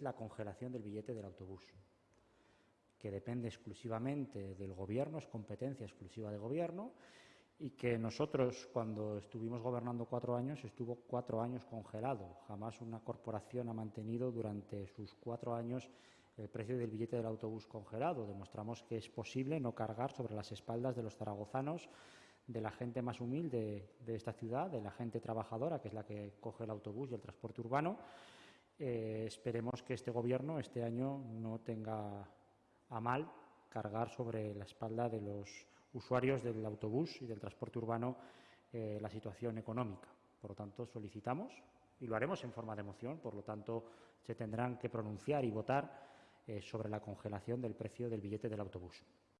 la congelación del billete del autobús, que depende exclusivamente del Gobierno, es competencia exclusiva del Gobierno, y que nosotros, cuando estuvimos gobernando cuatro años, estuvo cuatro años congelado. Jamás una corporación ha mantenido durante sus cuatro años el precio del billete del autobús congelado. Demostramos que es posible no cargar sobre las espaldas de los zaragozanos, de la gente más humilde de esta ciudad, de la gente trabajadora, que es la que coge el autobús y el transporte urbano, eh, esperemos que este Gobierno este año no tenga a mal cargar sobre la espalda de los usuarios del autobús y del transporte urbano eh, la situación económica. Por lo tanto, solicitamos, y lo haremos en forma de moción, por lo tanto, se tendrán que pronunciar y votar eh, sobre la congelación del precio del billete del autobús.